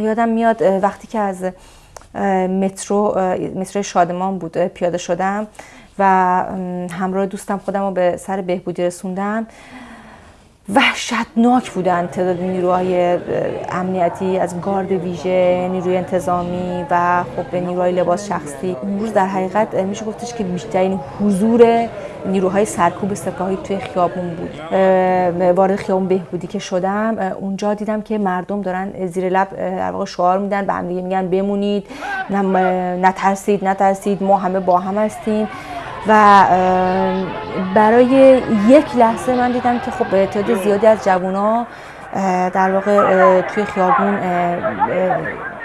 یادم میاد وقتی که از مترو مترو شادمان بود پیاده شدم و همراه دوستم خودم رو به سر بهبودی رسوندم. وحشتناک بودن تعداد نیروهای امنیتی از گارد ویژه نیروی انتظامی و خب نیروهای لباس شخصی. اون روز در حقیقت میشه گفتش که بیشترین حضور نیروهای سرکوب سپاهی توی خیابون بود. وارد خیابون بهبودی که شدم اونجا دیدم که مردم دارن زیر لب در واقع شعار میدن به هم میگن بمونید نترسید نترسید ما همه با هم هستیم. و برای یک لحظه من دیدم که خب تعداد زیادی از جوونا در واقع توی خیابون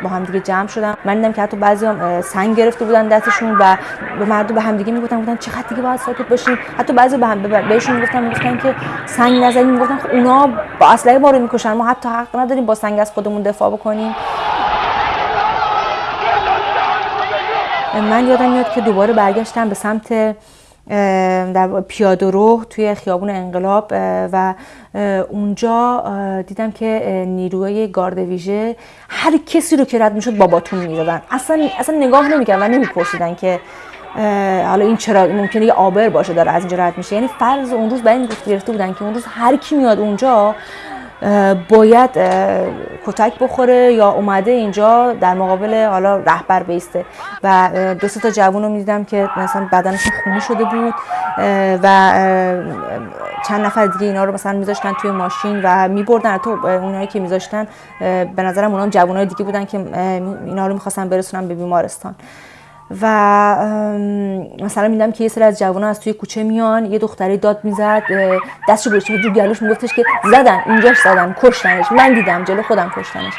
با هم دیگه جمع شدن. من دیدم که حتی بعضی هم سنگ گرفته بودن دستشون و به مردم به هم دیگه می‌گفتن بودن چقدر دیگه باید ساکت باشیم. حتی بعضی به هم بهشون می‌گفتن می‌گفتن که سنگ نزنیم می‌گفتن خب اونا با اسلحه ما رو می‌کشن ما حتی حق نداریم با سنگ از خودمون دفاع بکنیم. من یادم میاد که دوباره برگشتم به سمت در پیاده رو توی خیابون انقلاب و اونجا دیدم که نیروی گارد ویژه هر کسی رو که رد می‌شد باباتون می‌دادن. اصلا اصلا نگاه نمی‌کردن و نمیپرسیدن که حالا این چرا ممکنه یه آبر باشه داره از اینجا رد میشه. یعنی فرض اون روز برای این گرفته بودن که اون روز هر کی میاد اونجا باید کتک بخوره یا اومده اینجا در مقابل حالا رهبر بیسته. و دو تا جوون رو می‌دیدم که مثلا بدنشون خونی شده بود و چند نفر دیگه اینا رو مثلا میذاشتن توی ماشین و میبردن. تو اونایی که میذاشتن به نظرم اونا جوانای دیگه بودن که اینا رو می‌خواستن برسونن به بیمارستان. و مثلا میدم که یه سری از جوانان از توی کوچه میان یه دختری داد می‌زد دستشو گذاشته بود رو گلوش میگفتش که زدن اینجاش زدن کشتنش. من دیدم جلو خودم کشتنش.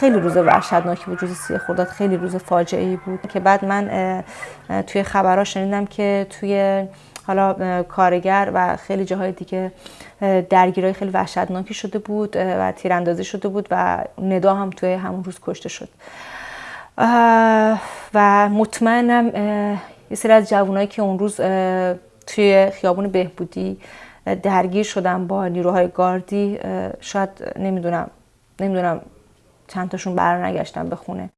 خیلی روز وحشتناکی بود روز سی خرداد خیلی روز فاجعه ای بود. که بعد من توی خبرها شنیدم که توی حالا کارگر و خیلی جاهای دیگه درگیرای خیلی وحشتناکی شده بود و تیراندازی شده بود و ندا هم توی همون روز کشته شد. و مطمئنم یه سری از جوانایی که اون روز توی خیابون بهبودی درگیر شدن با نیروهای گاردی شاید نمی‌دونم نمی‌دونم چند تاشون برنگشتن به خونه.